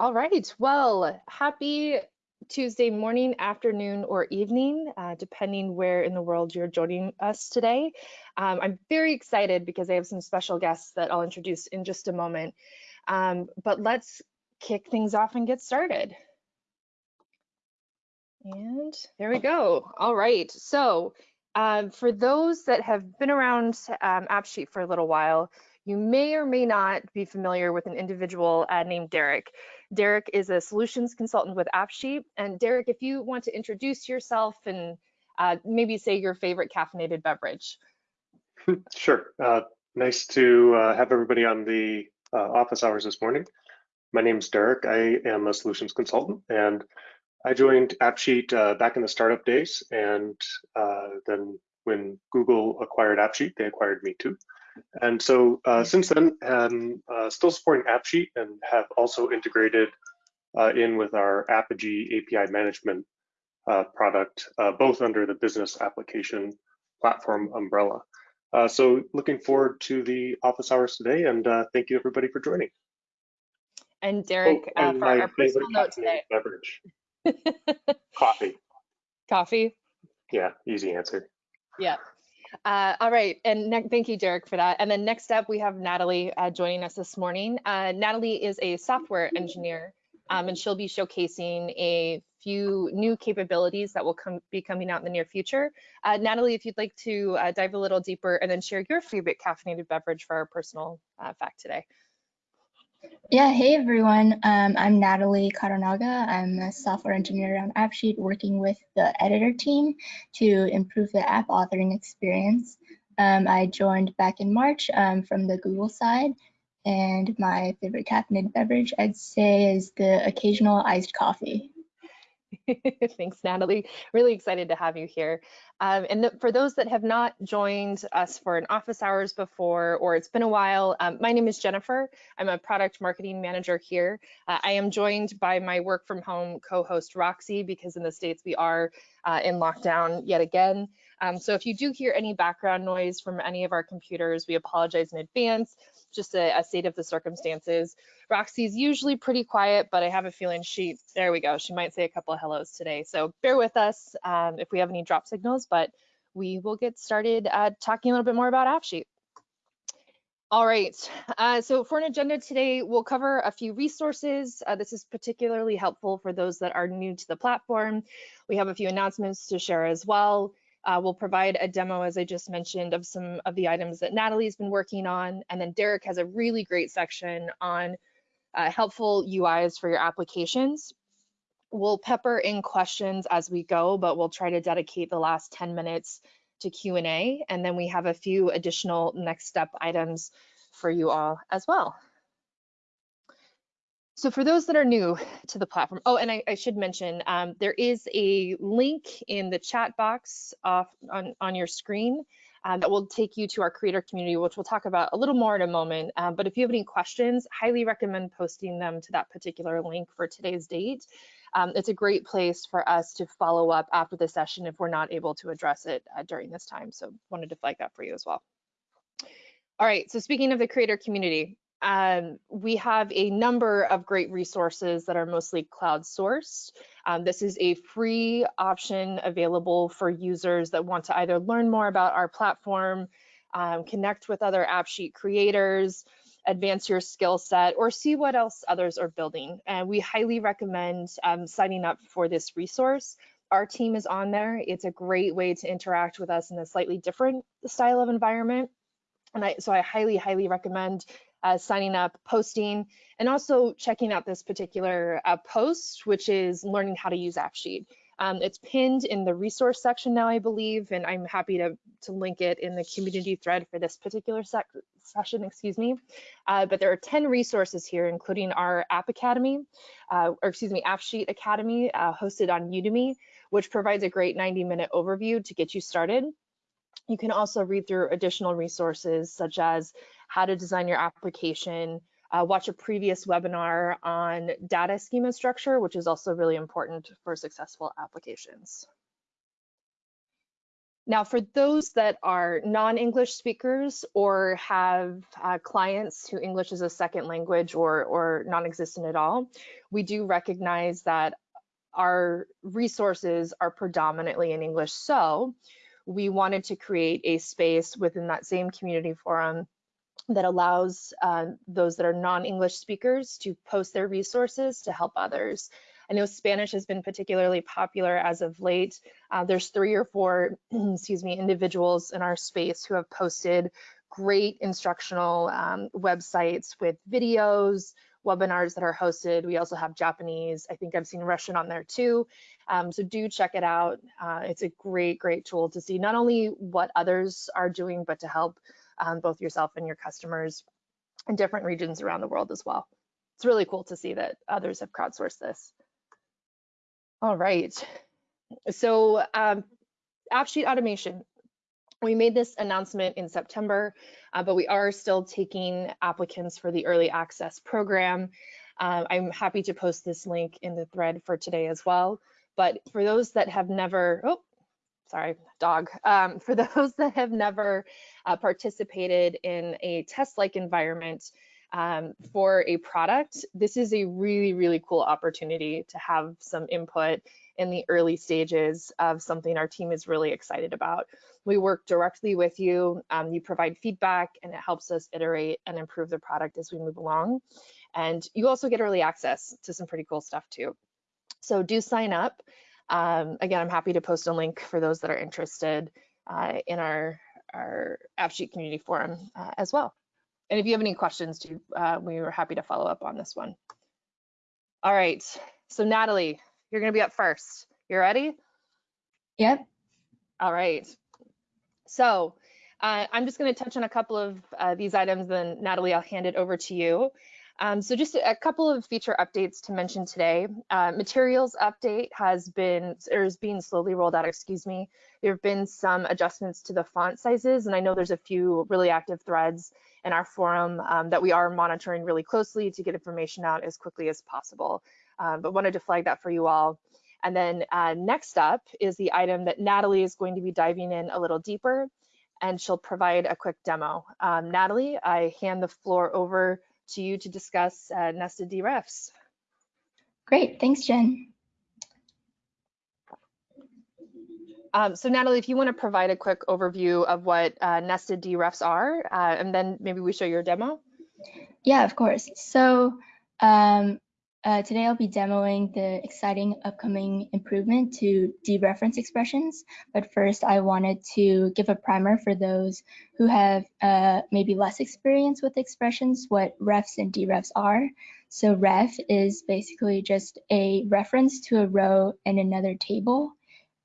All right. Well, happy Tuesday morning, afternoon, or evening, uh, depending where in the world you're joining us today. Um, I'm very excited because I have some special guests that I'll introduce in just a moment. Um, but let's kick things off and get started. And there we go. All right. So um, for those that have been around um, AppSheet for a little while, you may or may not be familiar with an individual uh, named Derek. Derek is a solutions consultant with AppSheet. And Derek, if you want to introduce yourself and uh, maybe say your favorite caffeinated beverage. Sure. Uh, nice to uh, have everybody on the uh, office hours this morning. My name is Derek. I am a solutions consultant and I joined AppSheet uh, back in the startup days. And uh, then when Google acquired AppSheet, they acquired me too. And so uh, since then, I'm uh, still supporting AppSheet and have also integrated uh, in with our Apigee API management uh, product, uh, both under the business application platform umbrella. Uh, so looking forward to the office hours today and thank you everybody for joining. And Derek, oh, and for our personal note today. Beverage. Coffee. Coffee? Yeah, easy answer. Yeah. Uh, all right, and thank you, Derek, for that. And then next up, we have Natalie uh, joining us this morning. Uh, Natalie is a software engineer, um, and she'll be showcasing a few new capabilities that will come, be coming out in the near future. Uh, Natalie, if you'd like to uh, dive a little deeper and then share your favorite caffeinated beverage for our personal uh, fact today. Yeah, hey everyone. Um, I'm Natalie Karanaga. I'm a software engineer on AppSheet working with the editor team to improve the app authoring experience. Um, I joined back in March um, from the Google side, and my favorite caffeinated beverage I'd say is the occasional iced coffee. Thanks, Natalie. Really excited to have you here. Um, and for those that have not joined us for an office hours before, or it's been a while, um, my name is Jennifer. I'm a product marketing manager here. Uh, I am joined by my work from home co-host Roxy, because in the States we are uh, in lockdown yet again. Um, so if you do hear any background noise from any of our computers, we apologize in advance, just a, a state of the circumstances. Roxy's usually pretty quiet, but I have a feeling she, there we go, she might say a couple of hellos today. So bear with us um, if we have any drop signals, but we will get started uh, talking a little bit more about AppSheet. All right, uh, so for an agenda today, we'll cover a few resources. Uh, this is particularly helpful for those that are new to the platform. We have a few announcements to share as well. Uh, we'll provide a demo, as I just mentioned, of some of the items that Natalie's been working on. And then Derek has a really great section on uh, helpful UIs for your applications. We'll pepper in questions as we go, but we'll try to dedicate the last 10 minutes to Q&A. And then we have a few additional next step items for you all as well. So for those that are new to the platform, oh, and I, I should mention, um, there is a link in the chat box off on, on your screen um, that will take you to our creator community, which we'll talk about a little more in a moment. Um, but if you have any questions, highly recommend posting them to that particular link for today's date. Um, it's a great place for us to follow up after the session if we're not able to address it uh, during this time. So wanted to flag that for you as well. All right, so speaking of the creator community, um, we have a number of great resources that are mostly cloud sourced. Um, this is a free option available for users that want to either learn more about our platform, um, connect with other AppSheet creators, advance your skill set, or see what else others are building. And we highly recommend um, signing up for this resource. Our team is on there. It's a great way to interact with us in a slightly different style of environment. And I, so I highly, highly recommend uh, signing up, posting, and also checking out this particular uh, post, which is learning how to use AppSheet. Um, it's pinned in the resource section now, I believe, and I'm happy to, to link it in the community thread for this particular sec session, excuse me. Uh, but there are 10 resources here, including our App Academy, uh, or excuse me, AppSheet Academy, uh, hosted on Udemy, which provides a great 90 minute overview to get you started. You can also read through additional resources such as how to design your application, uh, watch a previous webinar on data schema structure, which is also really important for successful applications. Now, for those that are non-English speakers or have uh, clients who English is a second language or, or non-existent at all, we do recognize that our resources are predominantly in English. So we wanted to create a space within that same community forum that allows uh, those that are non-English speakers to post their resources to help others. I know Spanish has been particularly popular as of late. Uh, there's three or four, excuse me, individuals in our space who have posted great instructional um, websites with videos, webinars that are hosted. We also have Japanese. I think I've seen Russian on there too. Um, so do check it out. Uh, it's a great, great tool to see not only what others are doing, but to help um, both yourself and your customers in different regions around the world as well. It's really cool to see that others have crowdsourced this. All right. So um, AppSheet automation. We made this announcement in September, uh, but we are still taking applicants for the early access program. Uh, I'm happy to post this link in the thread for today as well. But for those that have never, oh, sorry, dog. Um, for those that have never uh, participated in a test-like environment, um, for a product, this is a really, really cool opportunity to have some input in the early stages of something our team is really excited about. We work directly with you, um, you provide feedback, and it helps us iterate and improve the product as we move along. And you also get early access to some pretty cool stuff too. So do sign up. Um, again, I'm happy to post a link for those that are interested uh, in our, our AppSheet community forum uh, as well. And if you have any questions, too, uh, we were happy to follow up on this one. All right, so Natalie, you're gonna be up first. You ready? Yep. All right. So uh, I'm just gonna touch on a couple of uh, these items, then Natalie, I'll hand it over to you. Um, so just a, couple of feature updates to mention today. Uh, materials update has been, or is being slowly rolled out, excuse me. There have been some adjustments to the font sizes, and I know there's a few really active threads in our forum um, that we are monitoring really closely to get information out as quickly as possible. Um, but wanted to flag that for you all. And then uh, next up is the item that Natalie is going to be diving in a little deeper and she'll provide a quick demo. Um, Natalie, I hand the floor over to you to discuss uh, nested derefs. Great, thanks, Jen. Um, so Natalie, if you want to provide a quick overview of what uh, nested derefs are, uh, and then maybe we show your demo. Yeah, of course. So um, uh, today I'll be demoing the exciting upcoming improvement to dereference expressions. But first I wanted to give a primer for those who have uh, maybe less experience with expressions, what refs and derefs are. So ref is basically just a reference to a row in another table.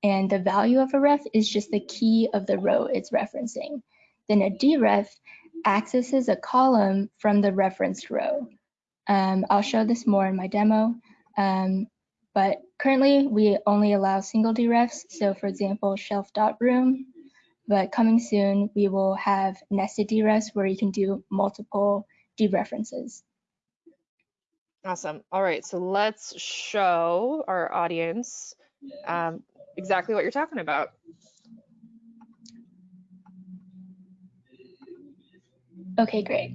And the value of a ref is just the key of the row it's referencing. Then a deref accesses a column from the referenced row. Um, I'll show this more in my demo, um, but currently we only allow single derefs. So for example, shelf.room, but coming soon, we will have nested derefs where you can do multiple dereferences. Awesome. All right, so let's show our audience um, exactly what you're talking about. Okay, great.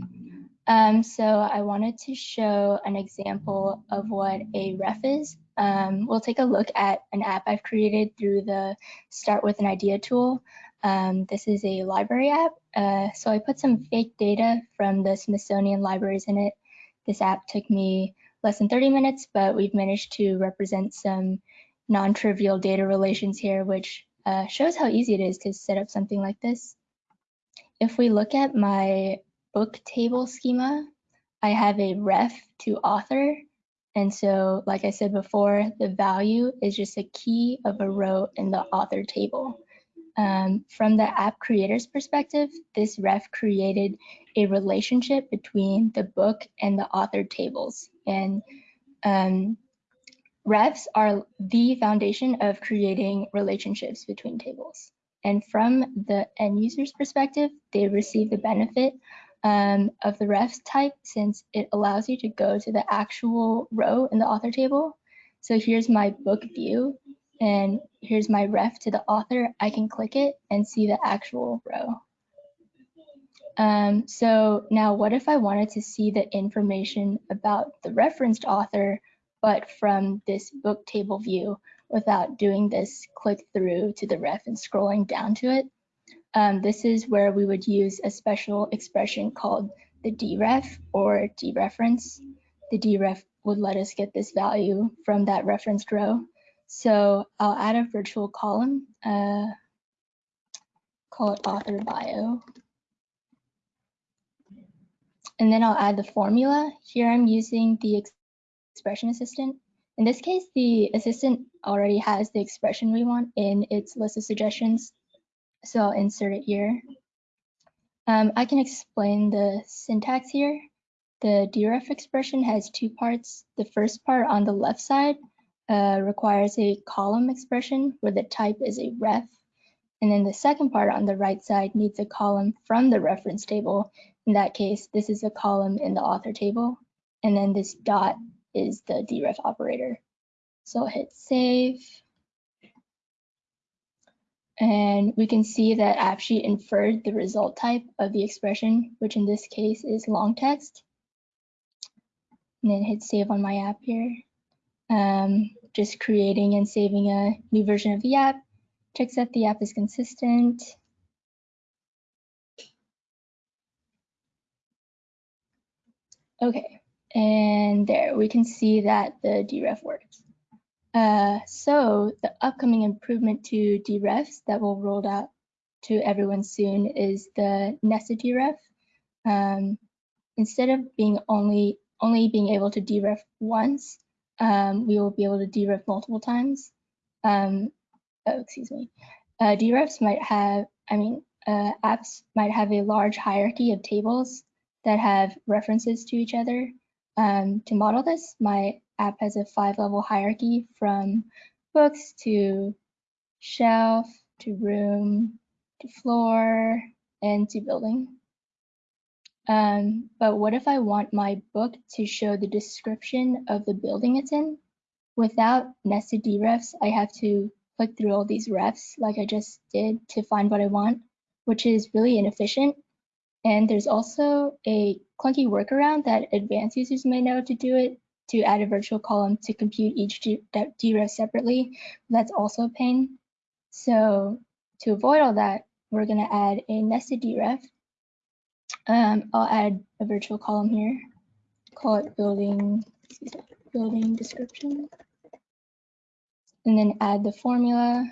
Um, so I wanted to show an example of what a ref is. Um, we'll take a look at an app I've created through the Start with an Idea tool. Um, this is a library app. Uh, so I put some fake data from the Smithsonian libraries in it. This app took me less than 30 minutes, but we've managed to represent some non-trivial data relations here, which uh, shows how easy it is to set up something like this. If we look at my book table schema, I have a ref to author. And so, like I said before, the value is just a key of a row in the author table. Um, from the app creator's perspective, this ref created a relationship between the book and the author tables. And um, refs are the foundation of creating relationships between tables. And from the end user's perspective, they receive the benefit um, of the refs type since it allows you to go to the actual row in the author table. So here's my book view. and here's my ref to the author, I can click it and see the actual row. Um, so now what if I wanted to see the information about the referenced author, but from this book table view without doing this click through to the ref and scrolling down to it? Um, this is where we would use a special expression called the deref or dereference. The deref would let us get this value from that referenced row. So I'll add a virtual column, uh, call it author bio. And then I'll add the formula. Here I'm using the ex expression assistant. In this case, the assistant already has the expression we want in its list of suggestions. So I'll insert it here. Um, I can explain the syntax here. The deref expression has two parts. The first part on the left side uh, requires a column expression where the type is a ref. And then the second part on the right side needs a column from the reference table. In that case, this is a column in the author table. And then this dot is the deref operator. So I'll hit save. And we can see that AppSheet inferred the result type of the expression, which in this case is long text. And then hit save on my app here. Um, just creating and saving a new version of the app. Checks that the app is consistent. Okay, and there we can see that the deref works. Uh, so the upcoming improvement to derefs that will roll out to everyone soon is the nested deref. Um, instead of being only only being able to deref once, um, we will be able to deref multiple times. Um, oh, excuse me. Uh, derefs might have, I mean, uh, apps might have a large hierarchy of tables that have references to each other. Um, to model this, my app has a five level hierarchy from books to shelf to room to floor and to building. Um, but what if I want my book to show the description of the building it's in? Without nested derefs, I have to click through all these refs like I just did to find what I want, which is really inefficient. And there's also a clunky workaround that advanced users may know to do it to add a virtual column to compute each deref separately. That's also a pain. So to avoid all that, we're going to add a nested deref. Um, I'll add a virtual column here, call it building, building description, and then add the formula.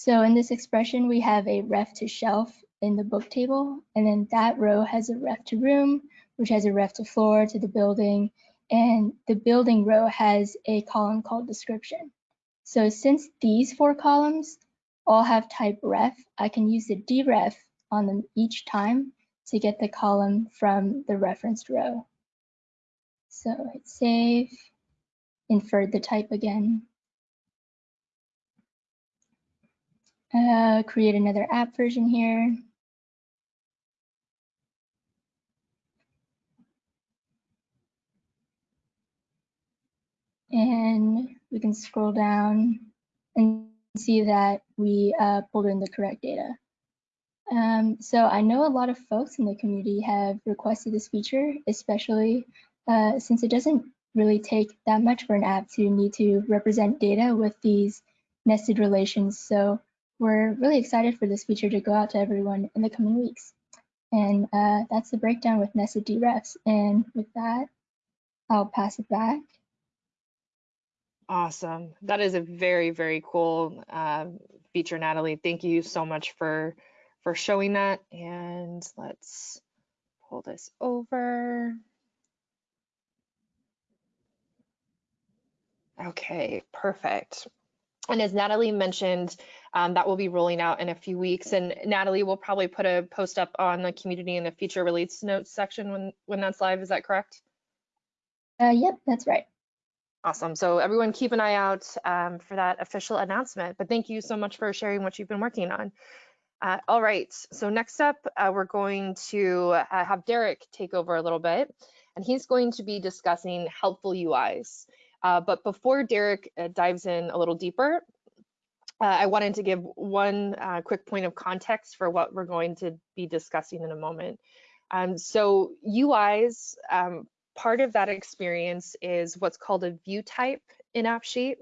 So in this expression, we have a ref to shelf in the book table, and then that row has a ref to room, which has a ref to floor to the building, and the building row has a column called description. So since these four columns all have type ref, I can use the deref on them each time to get the column from the referenced row. So hit save, infer the type again. Uh, create another app version here. And we can scroll down and see that we uh, pulled in the correct data. Um, so I know a lot of folks in the community have requested this feature, especially uh, since it doesn't really take that much for an app to need to represent data with these nested relations. So we're really excited for this feature to go out to everyone in the coming weeks. And uh, that's the breakdown with nested derefs. And with that, I'll pass it back. Awesome. That is a very, very cool uh, feature, Natalie. Thank you so much for for showing that. And let's pull this over. Okay, perfect. And as Natalie mentioned, um, that will be rolling out in a few weeks. And Natalie will probably put a post up on the community in the feature release notes section when, when that's live. Is that correct? Uh, yep, that's right. Awesome. So everyone keep an eye out um, for that official announcement. But thank you so much for sharing what you've been working on. Uh, all right, so next up, uh, we're going to uh, have Derek take over a little bit, and he's going to be discussing helpful UIs. Uh, but before Derek uh, dives in a little deeper, uh, I wanted to give one quick point of context for what we're going to be discussing in a moment. Um, so UIs, um, part of that experience is what's called a view type in AppSheet.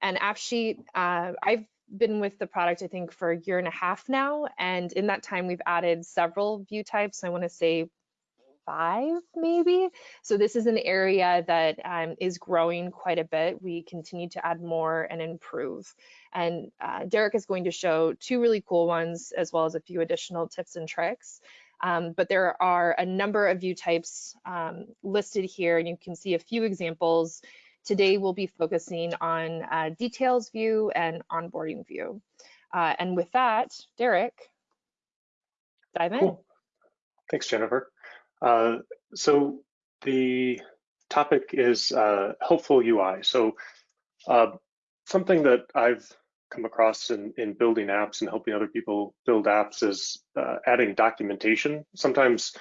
And AppSheet, I've been with the product, I think, for a year and a half now. And in that time, we've added several view types. I want to say five, maybe. So this is an area that um, is growing quite a bit. We continue to add more and improve. And uh, Derek is going to show two really cool ones, as well as a few additional tips and tricks. Um, but there are a number of view types um, listed here, and you can see a few examples Today we'll be focusing on uh, details view and onboarding view. Uh, and with that, Derek, dive in. Cool. Thanks, Jennifer. Uh, so the topic is uh, helpful UI. So uh, something that I've come across in, in building apps and helping other people build apps is uh, adding documentation. Sometimes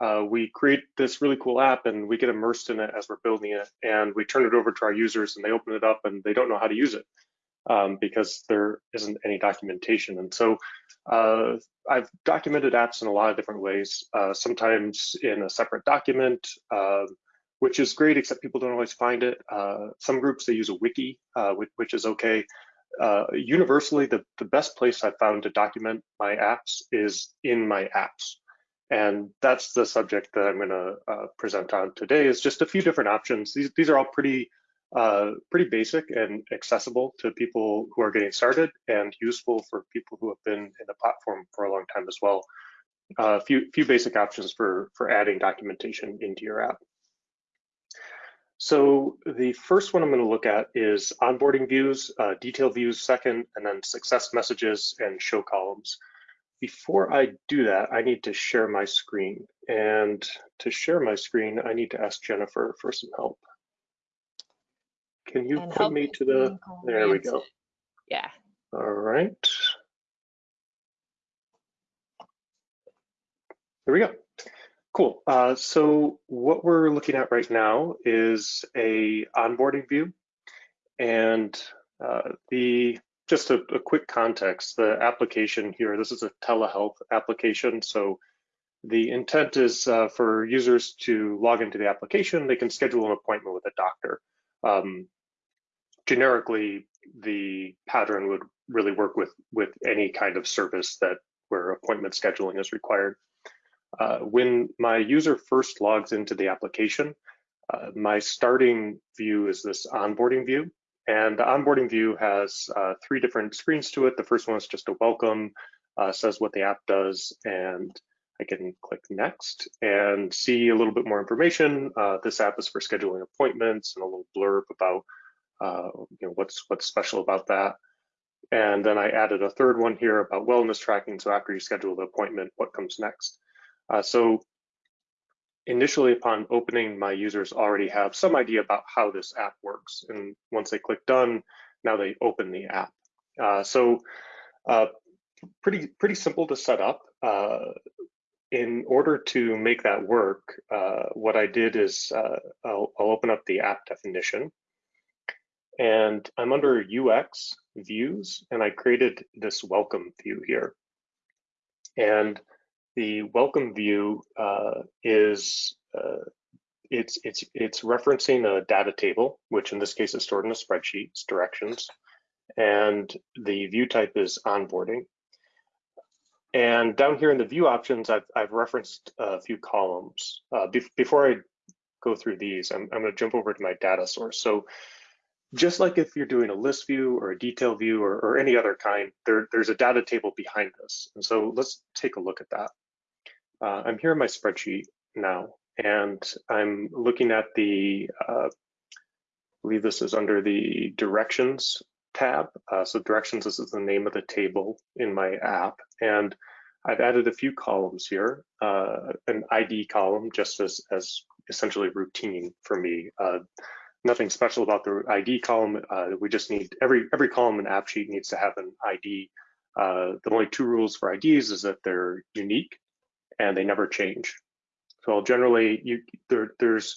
uh, we create this really cool app and we get immersed in it as we're building it and we turn it over to our users and they open it up and they don't know how to use it um, because there isn't any documentation. And so uh, I've documented apps in a lot of different ways, uh, sometimes in a separate document, uh, which is great, except people don't always find it. Uh, some groups, they use a wiki, uh, which, which, is okay. universally, the, the best place I've found to document my apps is in my apps. And that's the subject that I'm going to uh, present on today is just a few different options. These, these are all pretty, uh, pretty basic and accessible to people who are getting started and useful for people who have been in the platform for a long time as well. A uh, few, few basic options for, for adding documentation into your app. So the first one I'm going to look at is onboarding views, uh, detail views second, and then success messages and show columns. Before I do that, I need to share my screen. And to share my screen, I need to ask Jennifer for some help. Can you and put me to the, there we go. Yeah. All right. There we go. Cool. Uh, so what we're looking at right now is a onboarding view. And uh, the just a, a, quick context, the application here, this is a telehealth application. So the intent is uh, for users to log into the application. They can schedule an appointment with a doctor. Um, generically, the pattern would really work with, with any kind of service that where appointment scheduling is required. Uh, when my user first logs into the application, uh, my starting view is this onboarding view. And the onboarding view has uh, three different screens to it. The first one is just a welcome, uh, says what the app does, and I can click next and see a little bit more information. Uh, this app is for scheduling appointments and a little blurb about uh, you know what's what's special about that. And then I added a third one here about wellness tracking. So after you schedule the appointment, what comes next? Uh, so initially upon opening, my users already have some idea about how this app works. And once they click done, now they open the app. Uh, so uh, pretty, pretty simple to set up. Uh, in order to make that work, uh, what I did is I'll, I'll open up the app definition and I'm under UX views and I created this welcome view here. And the welcome view uh, is uh, it's it's it's referencing a data table, which in this case is stored in a spreadsheet. It's directions, and the view type is onboarding. And down here in the view options, I've I've referenced a few columns. Uh, be before I go through these, I'm I'm going to jump over to my data source. So just like if you're doing a list view or a detail view or, or any other kind, there, there's a data table behind this. And so let's take a look at that. Uh, I'm here in my spreadsheet now, and I'm looking at the, uh, I believe this is under the directions tab. Uh, so directions, this is the name of the table in my app. And I've added a few columns here, uh, an ID column just as, as essentially routine for me. Nothing special about the ID column. Uh, we just need every every column in AppSheet needs to have an ID Uh, the only two rules for IDs is that they're unique and they never change. So generally, you, there, there's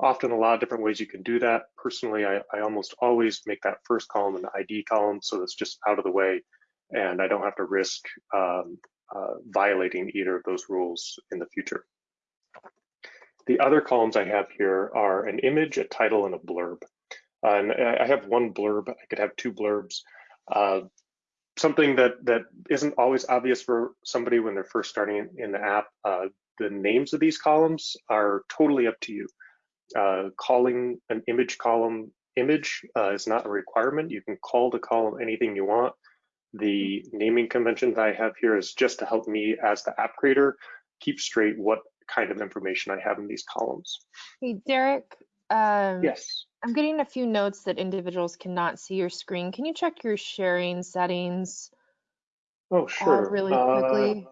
often a lot of different ways you can do that. Personally, I, I almost always make that first column an ID column, so it's just out of the way, and I don't have to risk um, uh, violating either of those rules in the future. The other columns I have here are an image, a title, and a blurb. Uh, and I have one blurb, I could have two blurbs. Uh, something that, that isn't always obvious for somebody when they're first starting in, the app, uh, the names of these columns are totally up to you. Uh, calling an image column image uh, is not a requirement. You can call the column anything you want. The naming convention that I have here is just to help me as the app creator keep straight what kind of information I have in these columns. Hey, Derek. Um, Yes. I'm getting a few notes that individuals cannot see your screen. Can you check your sharing settings Oh, uh, sure. really Uh, quickly?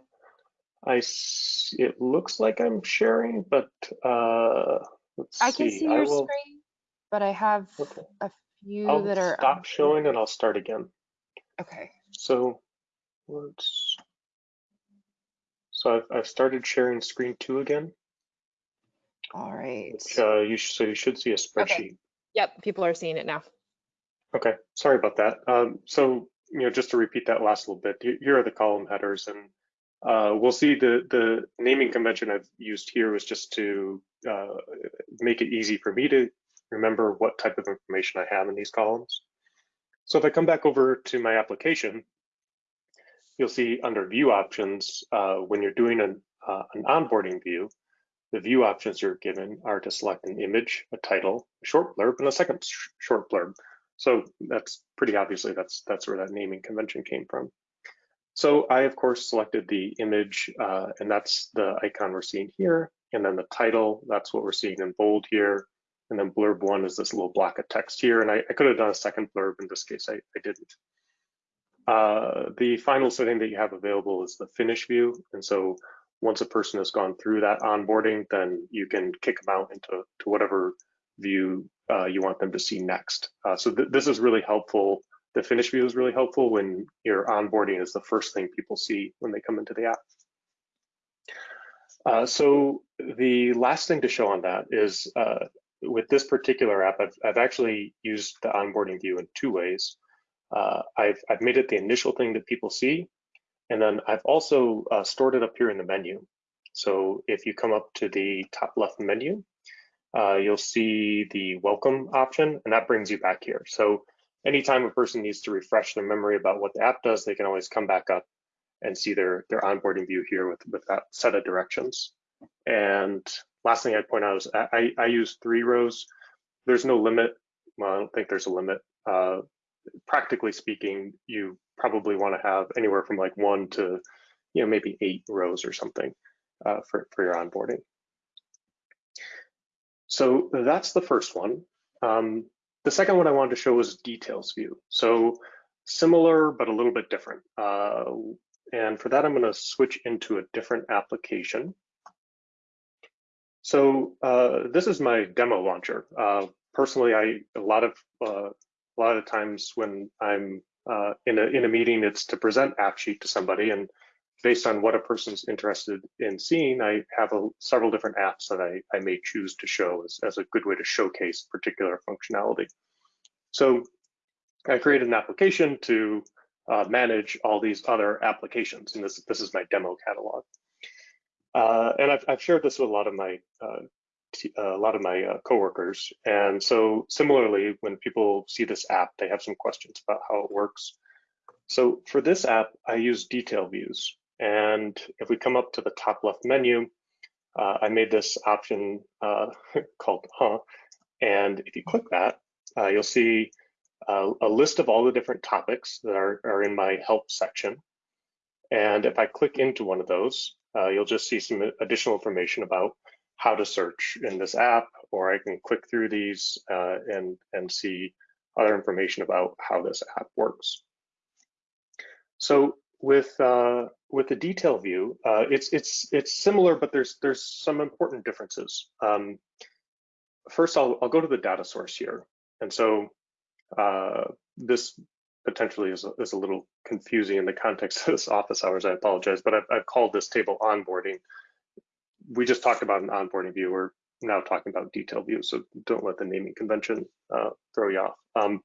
I s- it looks like I'm sharing, but uh, let's I can see. see your will. screen, but I have Okay. a few I'll that are stop showing and I'll start again. okay. So let's. So I've, I've started sharing screen two again. All right. Which, uh, you sh so you should see a spreadsheet. Yep, people are seeing it now. Okay, sorry about that. Um, so, you know, just to repeat that last little bit, here are the column headers and uh, we'll see the, the naming convention I've used here was just to uh, make it easy for me to remember what type of information I have in these columns. So if I come back over to my application, you'll see under view options, uh, when you're doing an, uh, an onboarding view, the view options you're given are to select an image, a title, a short blurb, and a second sh short blurb. So that's pretty obviously that's that's where that naming convention came from. So I of course selected the image, uh, and that's the icon we're seeing here, and then the title, that's what we're seeing in bold here, and then blurb one is this little block of text here, and I, I could have done a second blurb in this case, I, I didn't. Uh, the final setting that you have available is the finish view, and so once a person has gone through that onboarding, then you can kick them out into to whatever view uh, you want them to see next. Uh, so th this is really helpful. The finish view is really helpful when your onboarding is the first thing people see when they come into the app. Uh, so the last thing to show on that is uh, with this particular app, I've, I've actually used the onboarding view in two ways. Uh, I've, I've made it the initial thing that people see, and then I've also uh, stored it up here in the menu. So if you come up to the top left menu, uh, you'll see the welcome option, and that brings you back here. So anytime a person needs to refresh their memory about what the app does, they can always come back up and see their, their onboarding view here with, with that set of directions. And last thing I'd point out is I, I use three rows. There's no limit. Well, I don't think there's a limit. Uh, practically speaking, you probably want to have anywhere from like one to, you know, maybe eight rows or something uh, for, for your onboarding. So that's the first one. Um, the second one I wanted to show was details view. So similar, but a little bit different. Uh, and for that, I'm going to switch into a different application. So uh, this is my demo launcher. Uh, personally, I a lot of uh, a lot of times when I'm uh, in a in a meeting, it's to present AppSheet to somebody, and based on what a person's interested in seeing, I have a, several different apps that I, I may choose to show as, as a good way to showcase particular functionality. So I created an application to uh, manage all these other applications, and this, this is my demo catalog. Uh, and I've, I've shared this with a lot of my uh, a lot of my uh, coworkers. And so similarly, when people see this app, they have some questions about how it works. So for this app, I use detail views. And if we come up to the top left menu, uh, I made this option uh, called Huh. And if you click that, uh, you'll see uh, a list of all the different topics that are, are in my help section. And if I click into one of those, uh, you'll just see some additional information about how to search in this app, or I can click through these uh, and, and see other information about how this app works. So with uh, with the detail view, uh, it's it's it's similar, but there's there's some important differences. Um, first, I'll I'll go to the data source here, and so uh, this potentially is a, is a little confusing in the context of this office hours, I apologize, but I've, I've called this table onboarding. We just talked about an onboarding view. We're now talking about detail view, so don't let the naming convention uh, throw you off. Um,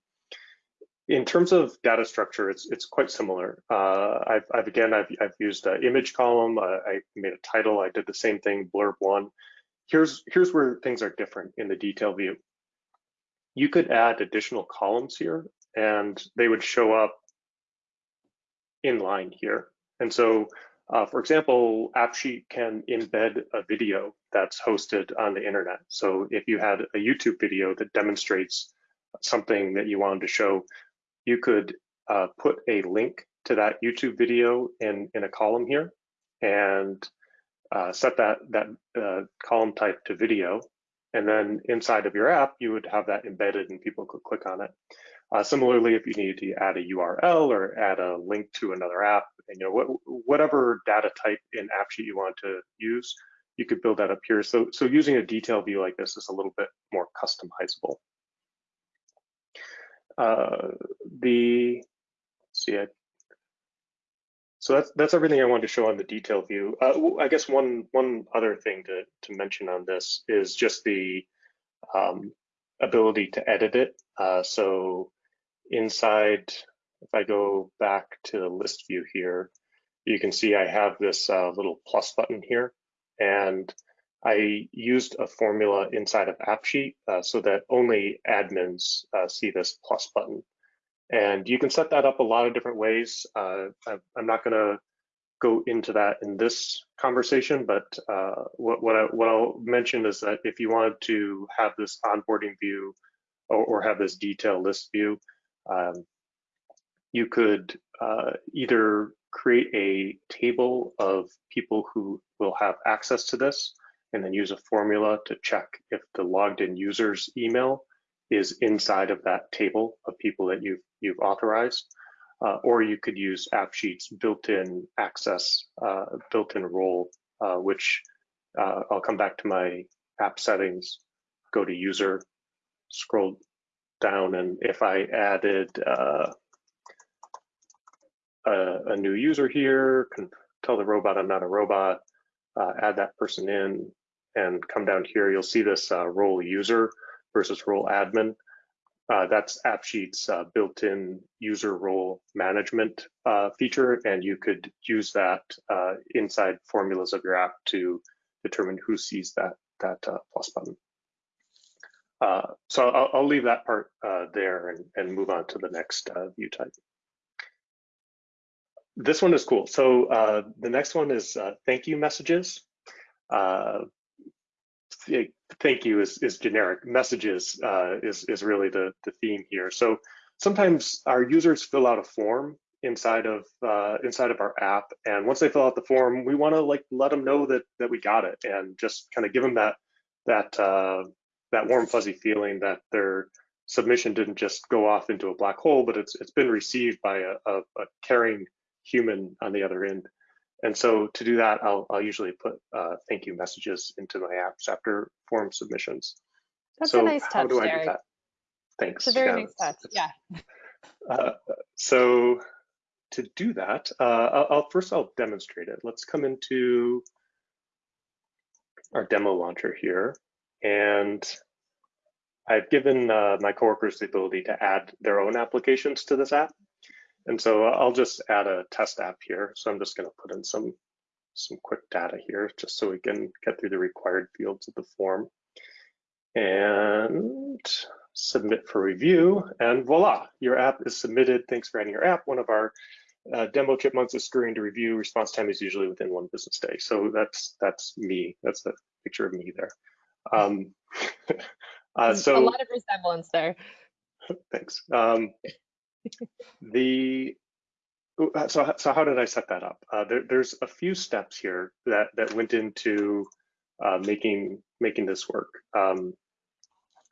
in terms of data structure, it's it's quite similar. Uh, I've, I've, again I've I've used an image column. Uh, I made a title. I did the same thing. Blurb one. Here's here's where things are different in the detail view. You could add additional columns here, and they would show up in line here. And so, uh, for example, AppSheet can embed a video that's hosted on the internet. So if you had a YouTube video that demonstrates something that you wanted to show, you could uh, put a link to that YouTube video in, in a column here and uh, set that, that uh, column type to video. And then inside of your app, you would have that embedded and people could click on it. Uh, similarly, if you needed to add a URL or add a link to another app, and, you know, what, whatever data type in AppSheet you want to use, you could build that up here. So, so using a detail view like this is a little bit more customizable. Uh, the see, I, so that's that's everything I wanted to show on the detail view. Uh, I guess one one other thing to to mention on this is just the um, ability to edit it. Uh, so inside, if I go back to the list view here, you can see I have this uh, little plus button here, and I used a formula inside of AppSheet uh, so that only admins uh, see this plus button. And you can set that up a lot of different ways. Uh, I'm not going to go into that in this conversation, but uh, what, what, I, what I'll mention is that if you wanted to have this onboarding view or, or have this detail list view, um, you could uh, either create a table of people who will have access to this and then use a formula to check if the logged in user's email is inside of that table of people that you've, you've authorized. Uh, or you could use AppSheet's built-in access, uh, built-in role, uh, which uh, I'll come back to my app settings, go to user, scroll down, and if I added uh, a, a, new user here, can tell the robot I'm not a robot, uh, add that person in, and come down here, you'll see this role user versus role admin. Uh, that's AppSheet's uh, built-in user role management uh, feature, and you could use that uh, inside formulas of your app to determine who sees that that uh, plus button. Uh, so I'll, I'll, leave that part there and, and, move on to the next view type. This one is cool. So the next one is thank you messages thank you is, is generic. Messages uh, is, is really the, the theme here. So sometimes our users fill out a form inside of uh, inside of our app, and once they fill out the form, we want to like let them know that that we got it, and just kind of give them that that uh, that warm fuzzy feeling that their submission didn't just go off into a black hole, but it's it's been received by a, a, a caring human on the other end. And so to do that, I'll, I'll usually put uh, thank you messages into my apps after form submissions. That's so a nice touch, how do I Derek. do that? Thanks. It's a very yeah, nice touch, yeah. Uh, so to do that, uh, I'll, I'll, first I'll demonstrate it. Let's come into our demo launcher here. And I've given uh, my coworkers the ability to add their own applications to this app. And so I'll just add a test app here. So I'm just going to put in some, some quick data here just so we can get through the required fields of the form. And submit for review, and voila, your app is submitted. Thanks for adding your app. One of our uh, demo chipmunks is scurrying to review. Response time is usually within one business day. So that's that's me. That's the picture of me there. Um, uh, so a lot of resemblance there. Thanks. Um, the uh, so so how did I set that up? Uh, there, there's a few steps here that that went into uh, making making this work. Um,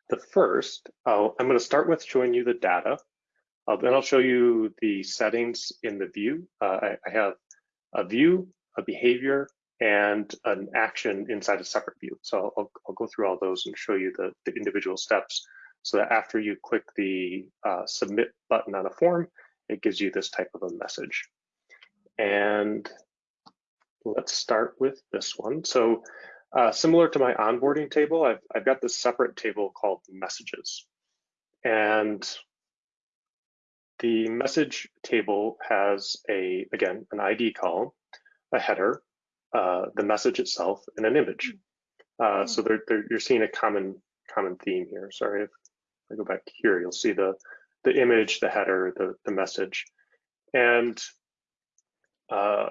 the first, i am going to start with showing you the data. Uh, then I'll show you the settings in the view. Uh, I, I, have a view, a behavior, and an action inside a separate view. So I'll, I'll go through all those and show you the, the individual steps so that after you click the uh, submit button on a form, it gives you this type of a message. And let's start with this one. So uh, similar to my onboarding table, I've, I've got this separate table called messages. And the message table has a, again, an ID column, a header, uh, the message itself, and an image. Uh, so they're, they're, you're seeing a common common theme here. Sorry, if I go back here, you'll see the the image, the header, the the message, and uh,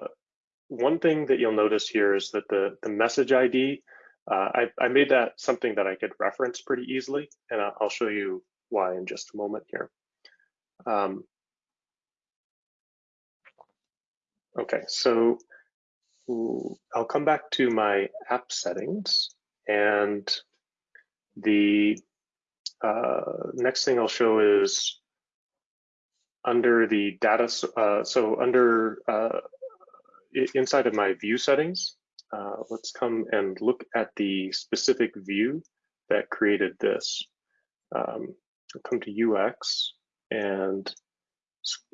one thing that you'll notice here is that the the message ID, uh, I, I made that something that I could reference pretty easily, and I'll show you why in just a moment here. Um, okay, so I'll come back to my app settings and the uh, next thing I'll show is under the data, uh, so under uh, inside of my view settings, uh, let's come and look at the specific view that created this. Um, I'll come to UX and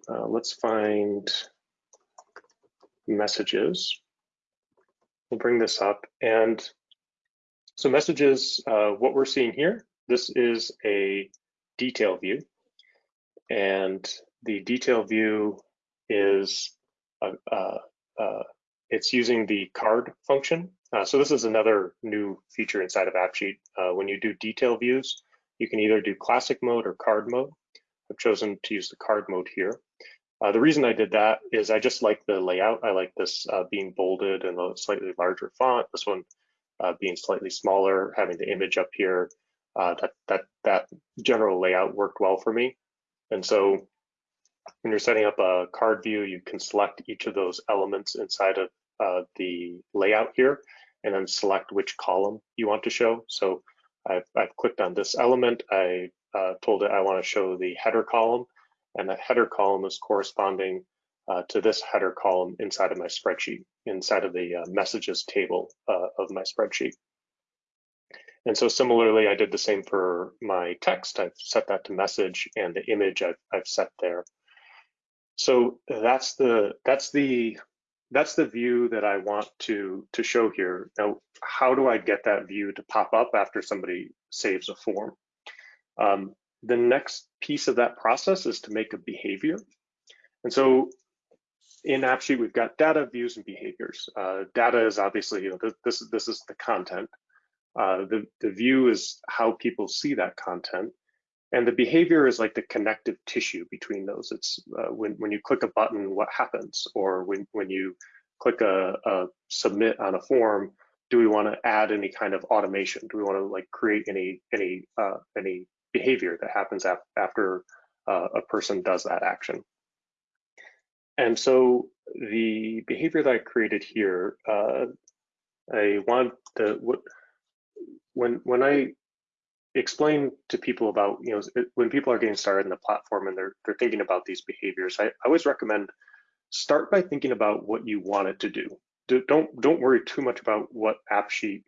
uh, let's find messages. We'll bring this up and so messages, uh, what we're seeing here, this is a detail view. And the detail view is, uh, uh, uh it's using the card function. So this is another new feature inside of AppSheet. When you do detail views, you can either do classic mode or card mode. I've chosen to use the card mode here. Uh, the reason I did that is I just like the layout. I like this uh, being bolded and a slightly larger font. This one uh, being slightly smaller, having the image up here, uh, that, that, that general layout worked well for me. And so when you're setting up a card view, you can select each of those elements inside of uh, the layout here, and then select which column you want to show. So I've, I've clicked on this element. I uh, told it I want to show the header column, and the header column is corresponding uh, to this header column inside of my spreadsheet, inside of the uh, messages table uh, of my spreadsheet. And so similarly, I did the same for my text. I've set that to message and the image I've, I've set there. So that's the that's the that's the view that I want to to show here. Now, how do I get that view to pop up after somebody saves a form? Um, the next piece of that process is to make a behavior. And so in AppSheet, we've got data, views, and behaviors. Uh, data is obviously, you know, this, this is the content. Uh, the, the view is how people see that content. And the behavior is like the connective tissue between those. It's uh, when, when you click a button, what happens? Or when, when you click a, a submit on a form, do we want to add any kind of automation? Do we want to like create any any uh, any behavior that happens af after uh, a person does that action? And so the behavior that I created here, uh, I want to, what when when I explain to people about you know when people are getting started in the platform and they're they're thinking about these behaviors, I, I always recommend start by thinking about what you want it to do. do don't don't worry too much about what AppSheet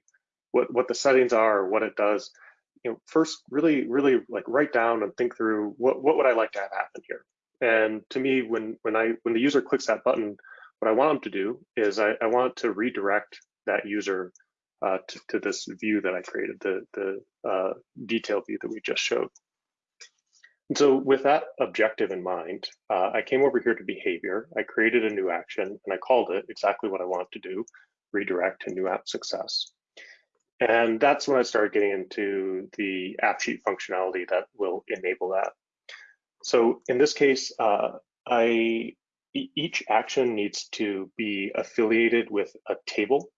what what the settings are or what it does. You know, first really really like write down and think through what what would I like to have happen here and to me, when when I when the user clicks that button, what I want them to do is I, I want to redirect that user uh, to, to, this view that I created, the the uh, detail view that we just showed. And so with that objective in mind, uh, I came over here to behavior. I created a new action and I called it exactly what I want to do, redirect to new app success. And that's when I started getting into the AppSheet functionality that will enable that. So in this case, uh, I each action needs to be affiliated with a table.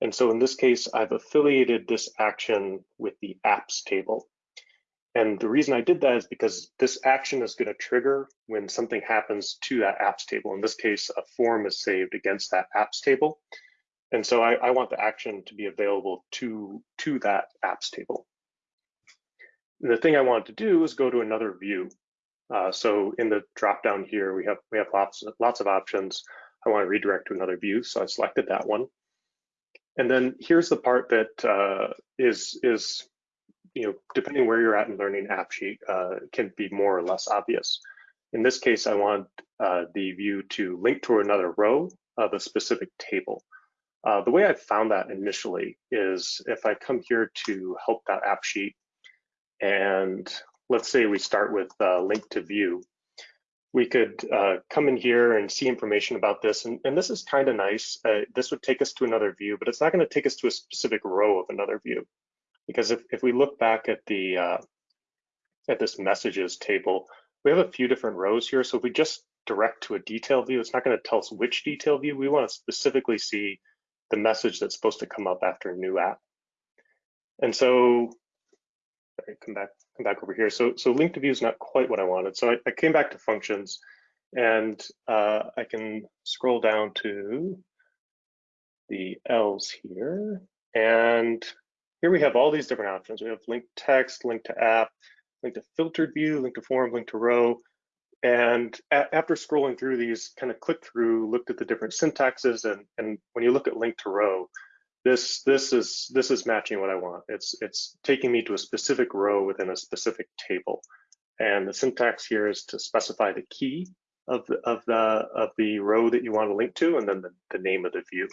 And so in this case, I've affiliated this action with the apps table. And the reason I did that is because this action is going to trigger when something happens to that apps table. In this case, a form is saved against that apps table. And so I, I want the action to be available to, to that apps table. And the thing I want to do is go to another view. Uh, so in the drop down here, we have we have lots lots of options. I want to redirect to another view, so I selected that one. And then here's the part that uh, is is you know depending where you're at in learning AppSheet uh, can be more or less obvious. In this case, I want uh, the view to link to another row of a specific table. Uh, the way I found that initially is if I come here to help.appsheet and let's say we start with uh, link to view, we could uh, come in here and see information about this. And, and this is kind of nice. Uh, this would take us to another view, but it's not going to take us to a specific row of another view. Because if, if we look back at the uh, at this messages table, we have a few different rows here. So if we just direct to a detail view, it's not going to tell us which detail view. We want to specifically see the message that's supposed to come up after a new app. And so, sorry, come back, come back over here. So, so link to view is not quite what I wanted. So I, I came back to functions and uh, I can scroll down to the L's here. And here we have all these different options. We have link text, link to app, link to filtered view, link to form, link to row. And after scrolling through these, kind of clicked through, looked at the different syntaxes, and, and when you look at link to row, this this is this is matching what I want. It's it's taking me to a specific row within a specific table, and the syntax here is to specify the key of the of the of the row that you want to link to, and then the, the name of the view.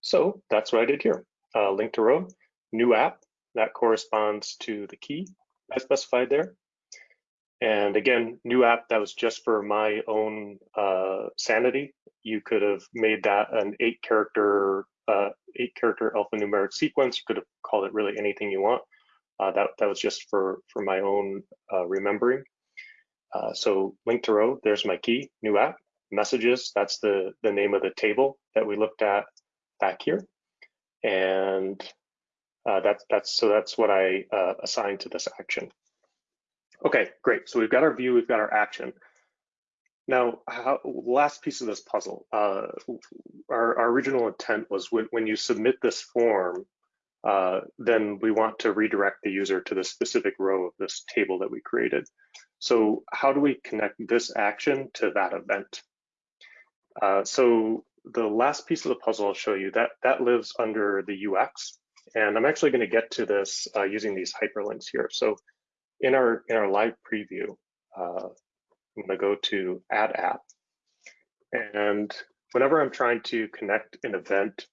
So that's what I did here. Uh, link to row, new app that corresponds to the key I specified there. And again, new app that was just for my own uh, sanity. You could have made that an eight character uh, eight character alphanumeric sequence. You could have called it really anything you want. Uh, that that was just for for my own uh, remembering. Uh, so link to row. There's my key. New app. Messages. That's the the name of the table that we looked at back here. And uh, that's that's so that's what I assigned to this action. Okay, great. So we've got our view, we've got our action. Now, how, last piece of this puzzle, uh, our, our, original intent was when, when you submit this form, uh, then we want to redirect the user to the specific row of this table that we created. So how do we connect this action to that event? Uh, so the last piece of the puzzle I'll show you, that, that lives under the UX. And I'm actually gonna get to this uh, using these hyperlinks here. So in our in our live preview, uh, I'm going to go to Add App, and whenever I'm trying to connect an event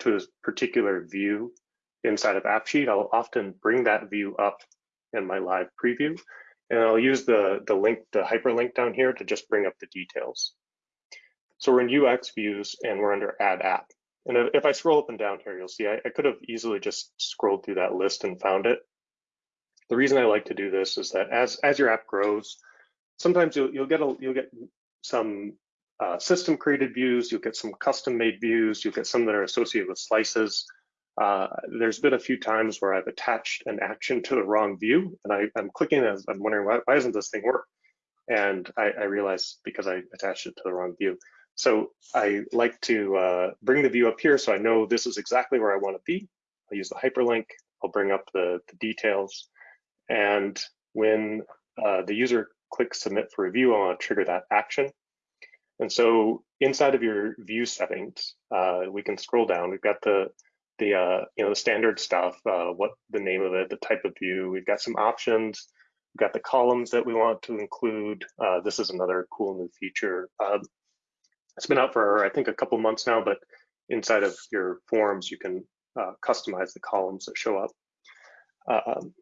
to a particular view inside of AppSheet, I'll often bring that view up in my live preview, and I'll use the the link, the hyperlink down here to just bring up the details. So we're in UX views and we're under Add App. And if I scroll up and down here, you'll see I, I could have easily just scrolled through that list and found it, the reason I like to do this is that as as your app grows, sometimes you'll you'll get a you'll get some uh, system created views, you'll get some custom made views, you'll get some that are associated with slices. Uh, there's been a few times where I've attached an action to the wrong view, and I, am clicking as I'm wondering why, why doesn't this thing work? And I, I realize because I attached it to the wrong view. So I like to uh, bring the view up here so I know this is exactly where I want to be. I'll use the hyperlink. I'll bring up the, the details. And when uh, the user clicks submit for review, I want to trigger that action. And so inside of your view settings, uh, we can scroll down. We've got the the uh, you know the standard stuff, uh, what the name of it, the type of view. We've got some options. We've got the columns that we want to include. Uh, this is another cool new feature. Um, it's been out for I think a couple months now, but inside of your forms, you can uh, customize the columns that show up. Um,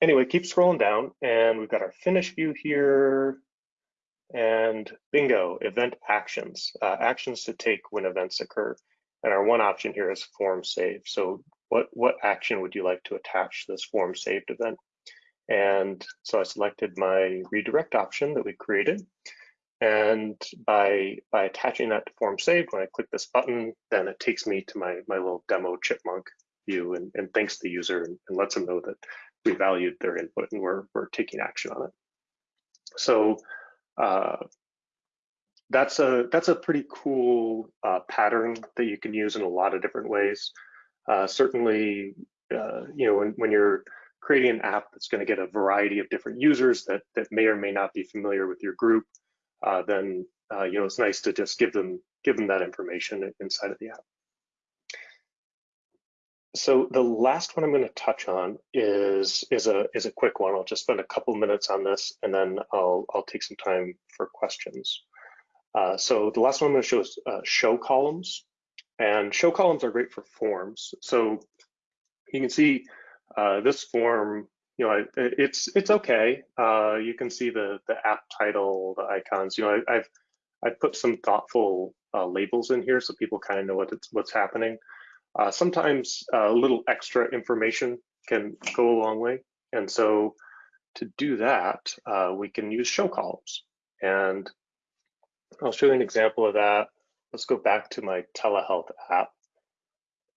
anyway, keep scrolling down and we've got our finish view here and bingo, event actions, uh, actions to take when events occur. And our one option here is form save. So what, what action would you like to attach this form saved event? And so I selected my redirect option that we created. And by, by attaching that to form saved, when I click this button, then it takes me to my, my little demo chipmunk view and, and thanks the user and, and lets them know that we valued their input and we're, we're taking action on it. So uh, that's a that's a pretty cool uh, pattern that you can use in a lot of different ways. Uh, certainly, uh, you know, when, when you're creating an app that's going to get a variety of different users that that may or may not be familiar with your group, uh, then uh, you know it's nice to just give them give them that information inside of the app. So the last one I'm going to touch on is is a is a quick one. I'll just spend a couple minutes on this, and then I'll I'll take some time for questions. Uh, so the last one I'm going to show is uh, show columns, and show columns are great for forms. So you can see uh, this form. You know, it's it's okay. Uh, you can see the the app title, the icons. You know, I, I've I've put some thoughtful uh, labels in here so people kind of know what it's what's happening. Uh, sometimes uh, a little extra information can go a long way. And so to do that, uh, we can use show columns. And I'll show you an example of that. Let's go back to my telehealth app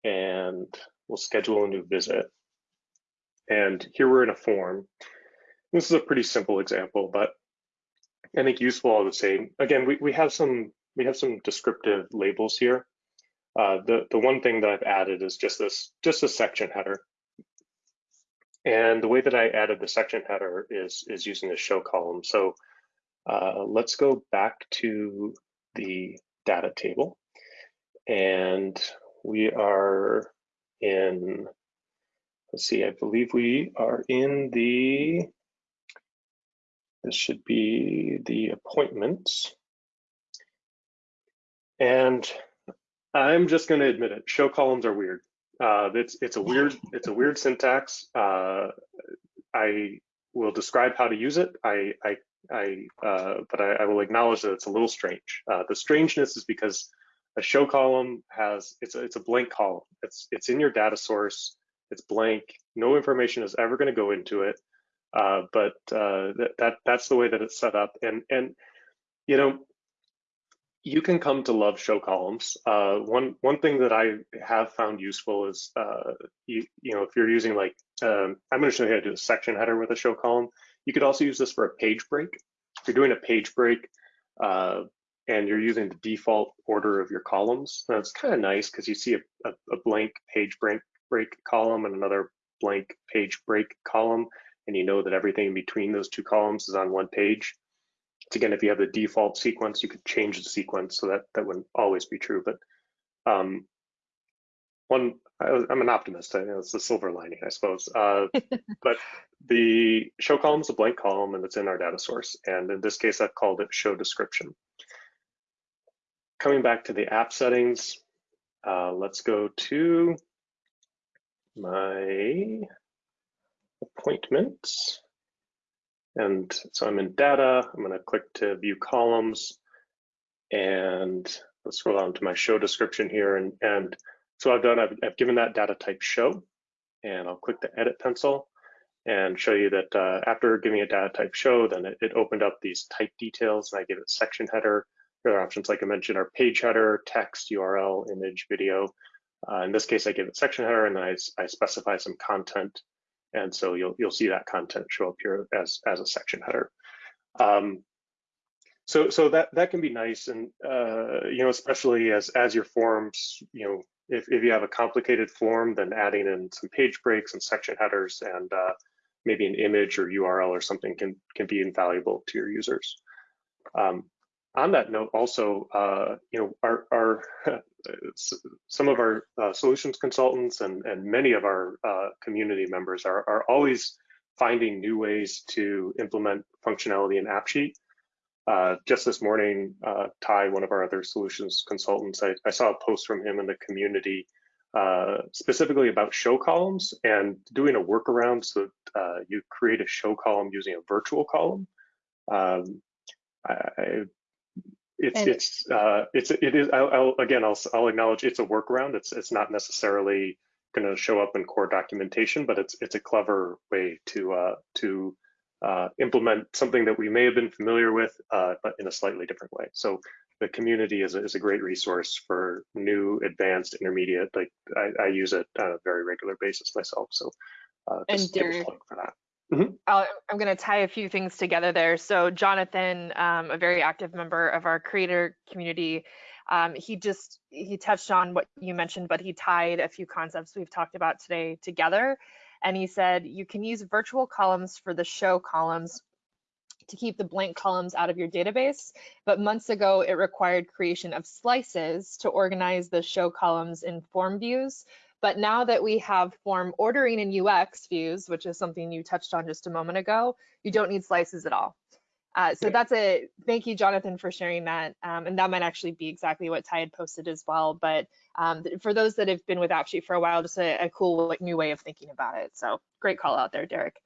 and we'll schedule a new visit. And here we're in a form. This is a pretty simple example, but I think useful all the same. Again, we, we have some we have some descriptive labels here. Uh, the, the one thing that I've added is just this, just a section header. And the way that I added the section header is, is using the show column. So uh, let's go back to the data table. And we are in, let's see, I believe we are in the, this should be the appointments. And I'm just going to admit it. Show columns are weird. Uh, it's it's a weird it's a weird syntax. Uh, I will describe how to use it. I I, I uh, but I, I, will acknowledge that it's a little strange. Uh, the strangeness is because a show column has it's a, it's a blank column. It's it's in your data source. It's blank. No information is ever going to go into it. Uh, but uh, that that that's the way that it's set up. And and you know you can come to love show columns. Uh, one one thing that I have found useful is uh, you you know if you're using like um, I'm going to show you how to do a section header with a show column. You could also use this for a page break. If you're doing a page break uh, and you're using the default order of your columns, that's kind of nice because you see a, a, a blank page break break column and another blank page break column, and you know that everything in between those two columns is on one page again, if you have the default sequence, you could change the sequence so that that wouldn't always be true. But um, one, I, am an optimist. I know it's the silver lining, I suppose. Uh, but the show column is a blank column and it's in our data source. And in this case, I've called it show description. Coming back to the app settings, uh, let's go to my appointments. And so I'm in data, I'm gonna click to view columns and let's scroll down to my show description here. And, and so I've done, I've, I've given that data type show and I'll click the edit pencil and show you that uh, after giving a data type show, then it, it, opened up these type details and I give it section header. The other options, like I mentioned, are page header, text, URL, image, video. Uh, in this case, I give it section header and then I, I specify some content and so you'll you'll see that content show up here as as a section header. Um, so so that that can be nice, and uh, you know especially as as your forms, you know if if you have a complicated form, then adding in some page breaks and section headers and uh, maybe an image or URL or something can can be invaluable to your users. Um, on that note, also, uh, you know, our, our some of our uh, solutions consultants and, and many of our uh, community members are, are always finding new ways to implement functionality in AppSheet. Uh, just this morning, uh, Ty, one of our other solutions consultants, I, I, saw a post from him in the community uh, specifically about show columns and doing a workaround so uh, you create a show column using a virtual column. Um, I, it's and it's uh, it's it is. I'll, I'll, again, I'll I'll acknowledge it's a workaround. It's it's not necessarily going to show up in core documentation, but it's it's a clever way to uh, to uh, implement something that we may have been familiar with, uh, but in a slightly different way. So the community is a, is a great resource for new, advanced, intermediate. Like I, I use it on a very regular basis myself. So uh, just and Derek, for that. Mm-hmm. i am going to tie a few things together there. So Jonathan, um, a very active member of our creator community, um, he just he touched on what you mentioned, but he tied a few concepts we've talked about today together. And he said you can use virtual columns for the show columns to keep the blank columns out of your database. But months ago, it required creation of slices to organize the show columns in form views But now that we have form ordering and UX views, which is something you touched on just a moment ago, you don't need slices at all. Uh, so that's a thank you, Jonathan, for sharing that. Um, and that might actually be exactly what Ty had posted as well. But um, for those that have been with AppSheet for a while, just a, a cool like, new way of thinking about it. So great call out there, Derek.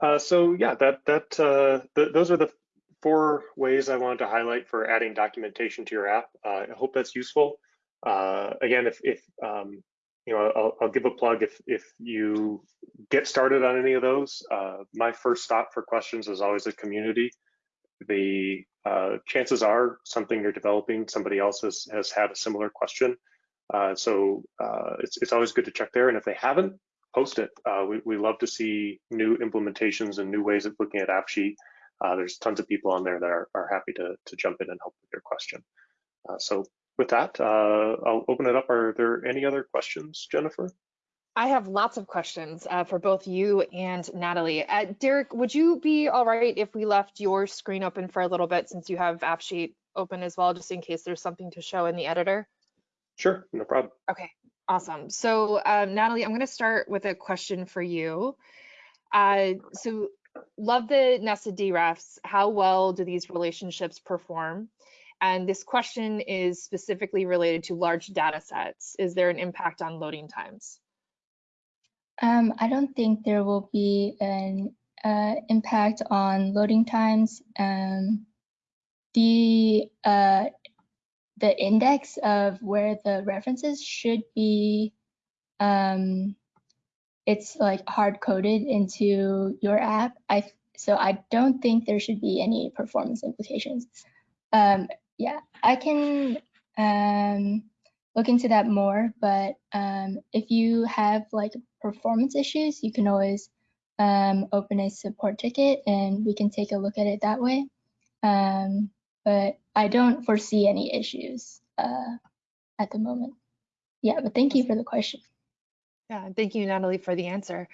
Uh, so yeah, that that uh, th those are the four ways I wanted to highlight for adding documentation to your app. Uh, I hope that's useful. Uh, again, if if um, you know, I'll, I'll give a plug if if you get started on any of those. Uh, my first stop for questions is always a community. The uh, chances are something you're developing, somebody else has has had a similar question. Uh, so uh, it's it's always good to check there. And if they haven't, post it. Uh, we, we love to see new implementations and new ways of looking at AppSheet. There's tons of people on there that are, are happy to, to jump in and help with your question. So with that, uh, I'll open it up. Are there any other questions, Jennifer? I have lots of questions uh, for both you and Natalie. Uh, Derek, would you be all right if we left your screen open for a little bit since you have AppSheet open as well, just in case there's something to show in the editor? Sure, no problem. Okay, awesome. So um, Natalie, I'm going to start with a question for you. Uh, so love the nested DREFs. How well do these relationships perform? And this question is specifically related to large data sets. Is there an impact on loading times? Um, I don't think there will be an uh, impact on loading times. Um, the uh, the index of where the references should be, um, it's like hard coded into your app. I so I don't think there should be any performance implications. Um, yeah, I can um, look into that more, but um, if you have like performance issues, you can always um, open a support ticket and we can take a look at it that way. Um, but I don't foresee any issues uh, at the moment. Yeah, but thank you for the question. Yeah, thank you, Natalie, for the answer.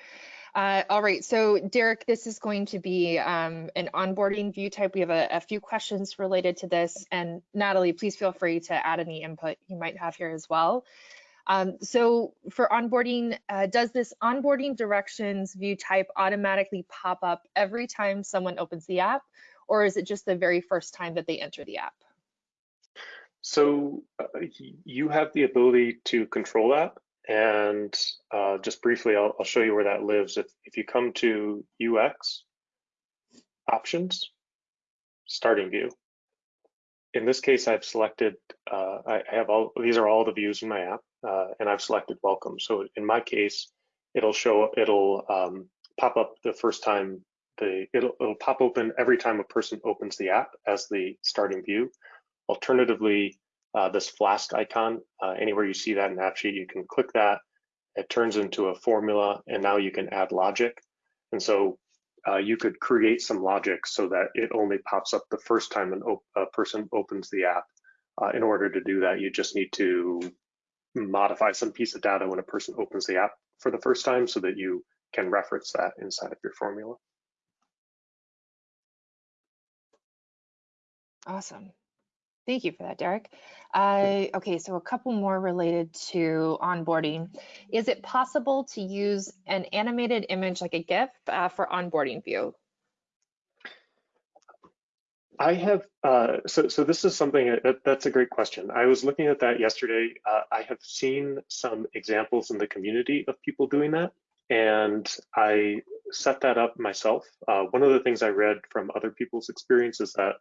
Uh, all right, so Derek, this is going to be um, an onboarding view type. We have a, a, few questions related to this, and Natalie, please feel free to add any input you might have here as well. Um, so for onboarding, uh, does this onboarding directions view type automatically pop up every time someone opens the app, or is it just the very first time that they enter the app? So uh, you have the ability to control that. And uh, just briefly, I'll, I'll, show you where that lives. If, if you come to UX, options, starting view. In this case, I've selected, uh, I have all, these are all the views in my app, uh, and I've selected welcome. So in my case, it'll show, it'll um, pop up the first time, the it'll, it'll pop open every time a person opens the app as the starting view. Alternatively, uh, this Flask icon. Uh, anywhere you see that in AppSheet, you can click that. It turns into a formula, and now you can add logic. And so uh, you could create some logic so that it only pops up the first time an a person opens the app. Uh, in order to do that, you just need to modify some piece of data when a person opens the app for the first time so that you can reference that inside of your formula. Awesome. Thank you for that, Derek. Uh, okay, so a couple more related to onboarding. Is it possible to use an animated image like a GIF uh, for onboarding view? I have, uh, so, so this is something, that, that's a great question. I was looking at that yesterday. Uh, I have seen some examples in the community of people doing that, and I set that up myself. Uh, one of the things I read from other people's experience is that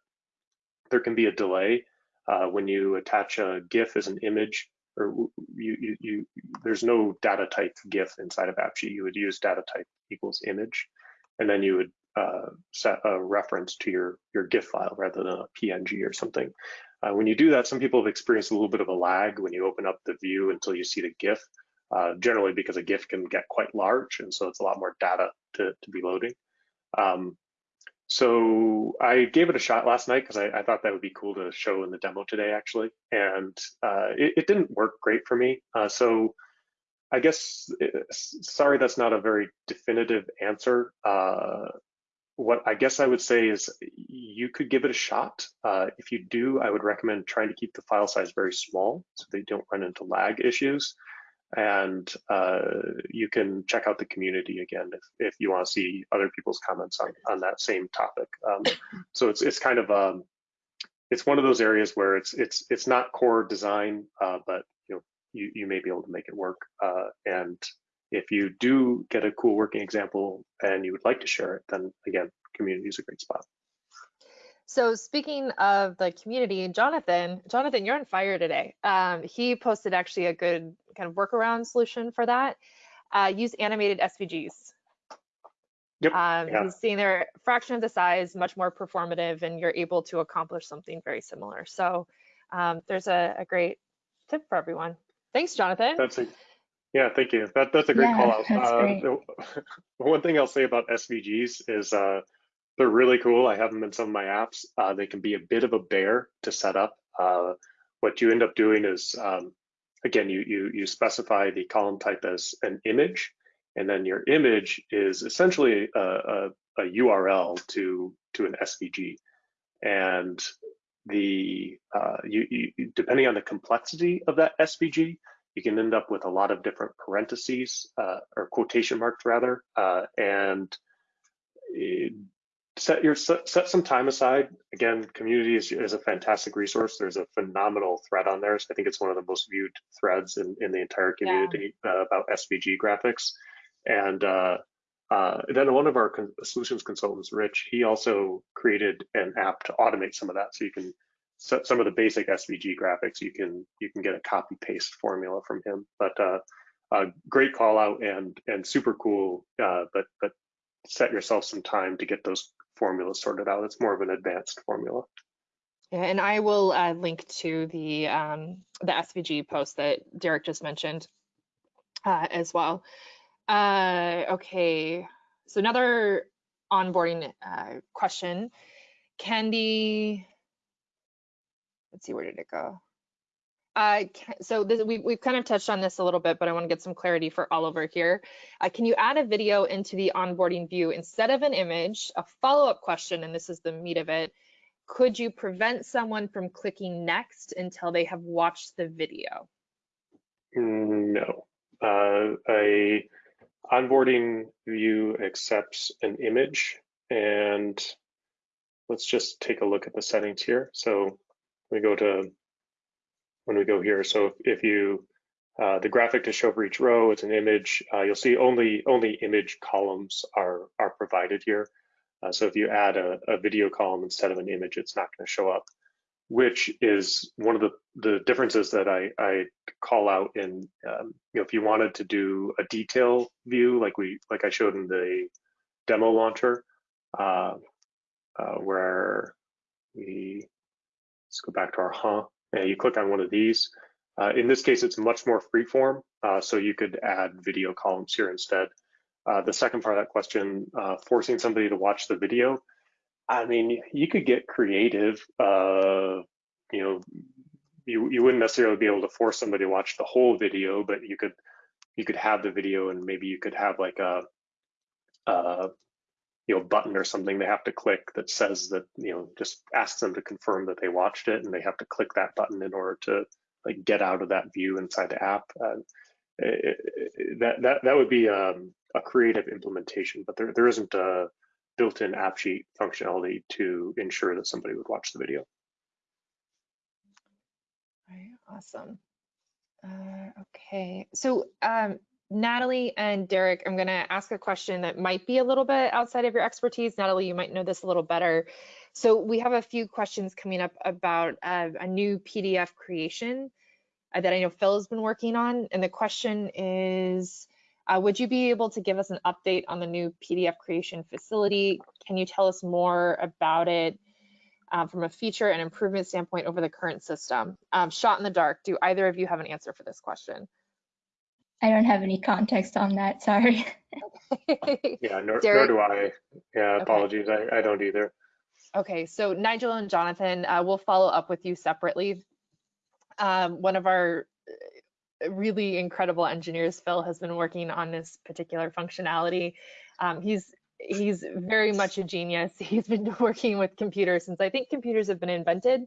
there can be a delay uh, when you attach a GIF as an image, or you, you, you, there's no data type GIF inside of AppSheet. You would use data type equals image, and then you would uh, set a reference to your, your GIF file rather than a PNG or something. Uh, when you do that, some people have experienced a little bit of a lag when you open up the view until you see the GIF, uh, generally because a GIF can get quite large, and so it's a lot more data to, to be loading. Um, so I gave it a shot last night because I, I, thought that would be cool to show in the demo today, actually. And uh, it, it, didn't work great for me. Uh, so I guess, uh, sorry, that's not a very definitive answer. Uh, what I guess I would say is you could give it a shot. Uh, if you do, I would recommend trying to keep the file size very small so they don't run into lag issues. And uh, you can check out the community again if, if you want to see other people's comments on, on that same topic. Um, so it's it's kind of um, it's one of those areas where it's it's it's not core design, uh, but you know you you may be able to make it work. Uh, and if you do get a cool working example and you would like to share it, then again, community is a great spot. So speaking of the community, Jonathan, Jonathan, you're on fire today. Um, he posted actually a good kind of workaround solution for that. Uh, use animated SVGs. Yep. Um, yeah. He's saying they're fraction of the size, much more performative, and you're able to accomplish something very similar. So um, there's a, a great tip for everyone. Thanks, Jonathan. That's a yeah, thank you. That that's a great Yeah, call out. that's Uh, great. one thing I'll say about SVGs is uh, they're really cool. I have them in some of my apps. Uh, they can be a bit of a bear to set up. Uh, what you end up doing is, um, again, you you you specify the column type as an image, and then your image is essentially a, a, a URL to to an SVG, and the uh, you, you depending on the complexity of that SVG, you can end up with a lot of different parentheses uh, or quotation marks rather, uh, and set your set, set some time aside. Again, community is, is a fantastic resource. There's a phenomenal thread on there. So I think it's one of the most viewed threads in, in the entire Yeah. community uh, about SVG graphics. And uh, uh, then one of our con- solutions consultants, Rich, he also created an app to automate some of that. So you can set some of the basic SVG graphics. You can you can get a copy paste formula from him. But uh, uh, great call out and and super cool. Uh, but but set yourself some time to get those formulas sorted out. It's more of an advanced formula. Yeah, and I will uh, link to the um, the SVG post that Derek just mentioned uh, as well. Uh, okay, so another onboarding uh, question. Candy, let's see, where did it go? So this, we, we've kind of touched on this a little bit, but I want to get some clarity for Oliver here. Uh, can you add a video into the onboarding view instead of an image? A follow-up question, and this is the meat of it could you prevent someone from clicking next until they have watched the video? No. Uh, a onboarding view accepts an image and let's just take a look at the settings here. So we go to when we go here. So if, you uh, the graphic to show for each row, it's an image. Uh, you'll see only only image columns are are provided here. Uh, so if you add a, a video column instead of an image, it's not going to show up, which is one of the, the differences that I, I call out in, um, you know, if you wanted to do a detail view, like we, like I showed in the demo launcher, uh, uh, where we, let's go back to our huh, and you click on one of these. Uh, in this case, it's much more freeform, uh, so you could add video columns here instead. Uh, the second part of that question, uh, forcing somebody to watch the video. I mean, you could get creative. Uh, you know, you you wouldn't necessarily be able to force somebody to watch the whole video, but you could you could have the video and maybe you could have like a, a you know button or something they have to click that says that you know just asks them to confirm that they watched it and they have to click that button in order to like get out of that view inside the app. Uh, it, it, that that that would be um, a creative implementation, but there there isn't a built-in AppSheet functionality to ensure that somebody would watch the video. Right, awesome. Uh, okay, so um, Natalie and Derek, I'm going to ask a question that might be a little bit outside of your expertise. Natalie, you might know this a little better. So we have a few questions coming up about uh, a new PDF creation uh, that I know Phil has been working on. And the question is, uh, would you be able to give us an update on the new PDF creation facility? Can you tell us more about it uh, from a feature and improvement standpoint over the current system? Um, shot in the dark, do either of you have an answer for this question? I don't have any context on that, sorry. Yeah, nor, nor do I. Yeah, Okay. apologies, I, I don't either. Okay, so Nigel and Jonathan, uh, we'll follow up with you separately. Um, one of our uh, really incredible engineers, Phil, has been working on this particular functionality. Um, he's he's very much a genius. He's been working with computers since I think computers have been invented.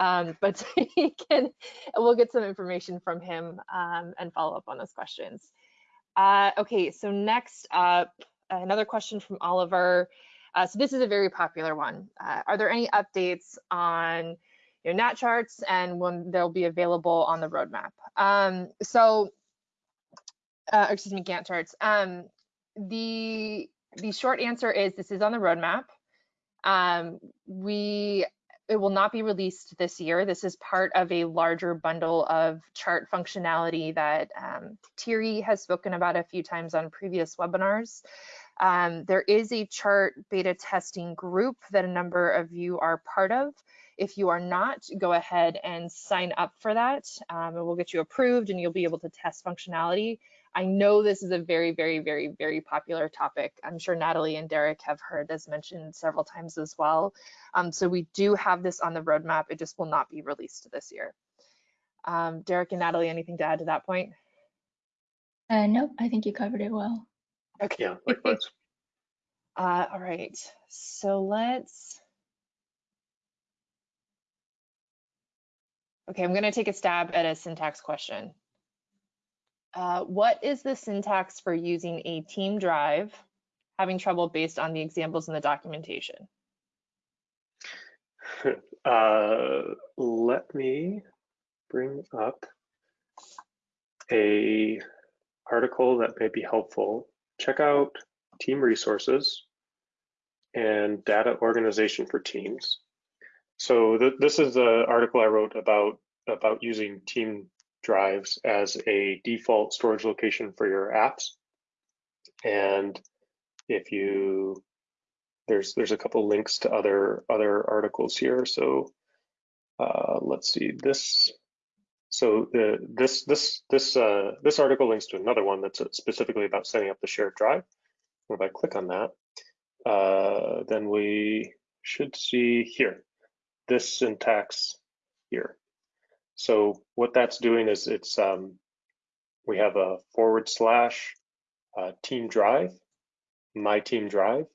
Um, but he can, we'll get some information from him um, and follow up on those questions. Uh, okay, so next up, another question from Oliver. Uh, so this is a very popular one. Uh, are there any updates on your NAT charts and when they'll be available on the roadmap? Um, so, uh, excuse me, Gantt charts. Um, the the short answer is this is on the roadmap. Um, we it will not be released this year. This is part of a larger bundle of chart functionality that um, Thierry has spoken about a few times on previous webinars. Um, there is a chart beta testing group that a number of you are part of. If you are not, go ahead and sign up for that. Um, and we'll get you approved and you'll be able to test functionality. I know this is a very, very, very, very popular topic. I'm sure Natalie and Derek have heard this mentioned several times as well. Um, so we do have this on the roadmap. It just will not be released this year. Um, Derek and Natalie, anything to add to that point? Uh, nope, I think you covered it well. Okay. Yeah, likewise. Uh, all right, so let's. Okay, I'm gonna take a stab at a syntax question. Uh, what is the syntax for using a team drive, having trouble based on the examples in the documentation? uh, let me bring up a article that may be helpful. Check out team resources and data organization for teams. So th this is an article I wrote about about using team drives as a default storage location for your apps. And if you there's there's a couple links to other other articles here. So uh, let's see this. So the this this this uh, this article links to another one that's specifically about setting up the shared drive. If I click on that, uh, then we should see here this syntax here. So what that's doing is it's um, we have a forward slash uh, team drive, my team drive,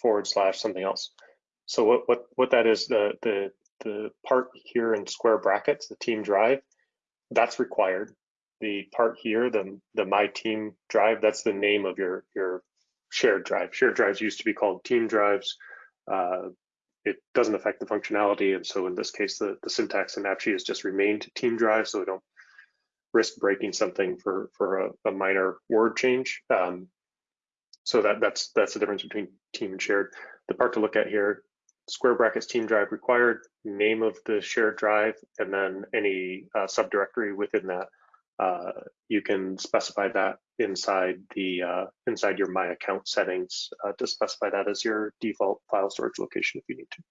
forward slash something else. So what what what that is the the the part here in square brackets, the team drive, that's required. The part here, the the my team drive, that's the name of your your shared drive. Shared drives used to be called team drives. Uh, it doesn't affect the functionality. And so in this case, the, the syntax in AppSheet has just remained team drive, so we don't risk breaking something for, for a, a minor word change. Um, so that, that's, that's the difference between team and shared. The part to look at here, square brackets team drive required, name of the shared drive, and then any uh, subdirectory within that. Uh, you can specify that inside the uh, inside your My Account settings uh, to specify that as your default file storage location if you need to.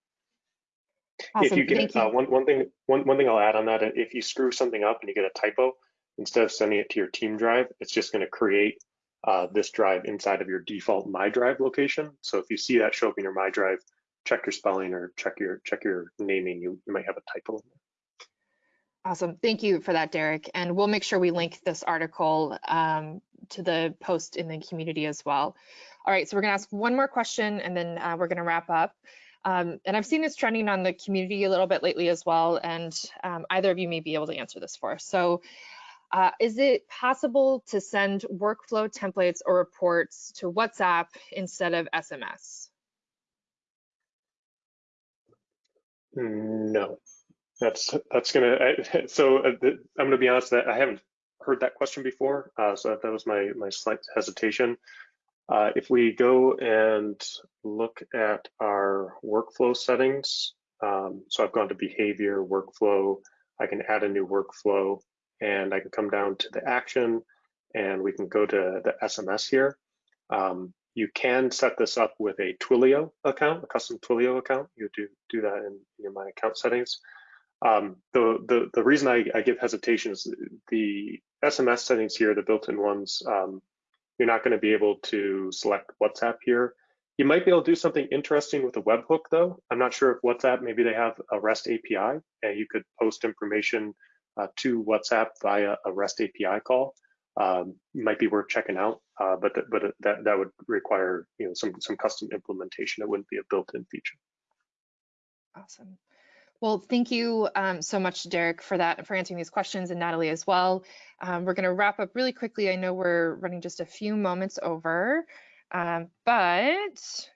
Awesome. If you get you. uh, one one thing one one thing I'll add on that if you screw something up and you get a typo instead of sending it to your team drive, it's just going to create uh, this drive inside of your default My Drive location. So if you see that show up in your My Drive, check your spelling or check your check your naming. You, you might have a typo in there. Awesome. Thank you for that, Derek. And we'll make sure we link this article um, to the post in the community as well. All right, so we're gonna ask one more question and then uh, we're gonna wrap up. Um, and I've seen this trending on the community a little bit lately as well, and um, either of you may be able to answer this for us. So uh, is it possible to send workflow templates or reports to WhatsApp instead of SMS? No, that's that's gonna. I, so uh, I'm gonna be honest that I haven't heard that question before, uh, so that was my my slight hesitation. Uh, if we go and look at our workflow settings, um, so I've gone to behavior, workflow, I can add a new workflow and I can come down to the action and we can go to the SMS here. Um, you can set this up with a Twilio account, a custom Twilio account. You do do that in, in my account settings. Um, the, the, the reason I, I, give hesitation is the SMS settings here, the built-in ones, um, you're not going to be able to select WhatsApp here. You might be able to do something interesting with a webhook though. I'm not sure if WhatsApp, maybe they have a REST API and you could post information uh, to WhatsApp via a REST API call. Um, might be worth checking out. Uh, but th- but that that would require you know some some custom implementation. It wouldn't be a built-in feature. Awesome. Well, thank you um, so much, Derek, for that, and for answering these questions, and Natalie as well. Um, we're going to wrap up really quickly. I know we're running just a few moments over, um, but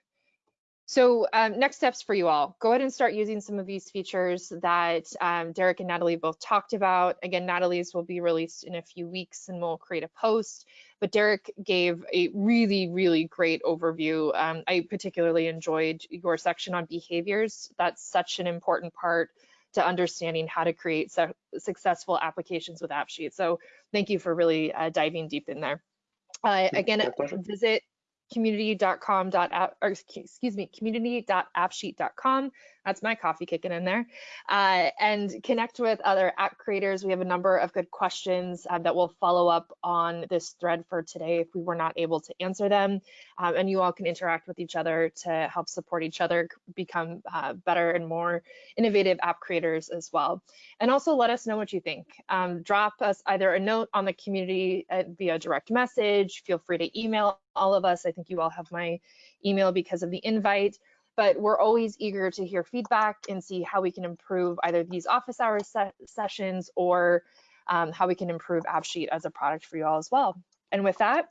so um, next steps for you all. Go ahead and start using some of these features that um, Derek and Natalie both talked about. Again, Natalie's will be released in a few weeks and we'll create a post. But Derek gave a really, really great overview. Um, I particularly enjoyed your section on behaviors. That's such an important part to understanding how to create su successful applications with AppSheet. So thank you for really uh, diving deep in there. Uh, again, visit community.com or excuse me community.appsheet.com that's my coffee kicking in there. Uh, and connect with other app creators. We have a number of good questions uh, that will follow up on this thread for today if we were not able to answer them. Um, and you all can interact with each other to help support each other become uh, better and more innovative app creators as well. And also let us know what you think. Um, drop us either a note on the community uh, via direct message. Feel free to email all of us. I think you all have my email because of the invite, but we're always eager to hear feedback and see how we can improve either these office hours se sessions or um, how we can improve AppSheet as a product for you all as well. And with that,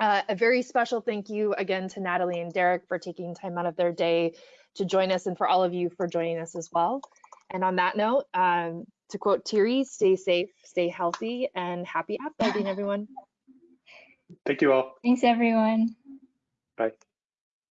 uh, a very special thank you again to Natalie and Derek for taking time out of their day to join us and for all of you for joining us as well. And on that note, um, to quote Thierry, stay safe, stay healthy, and happy app building, everyone. Thank you all. Thanks, everyone. Bye.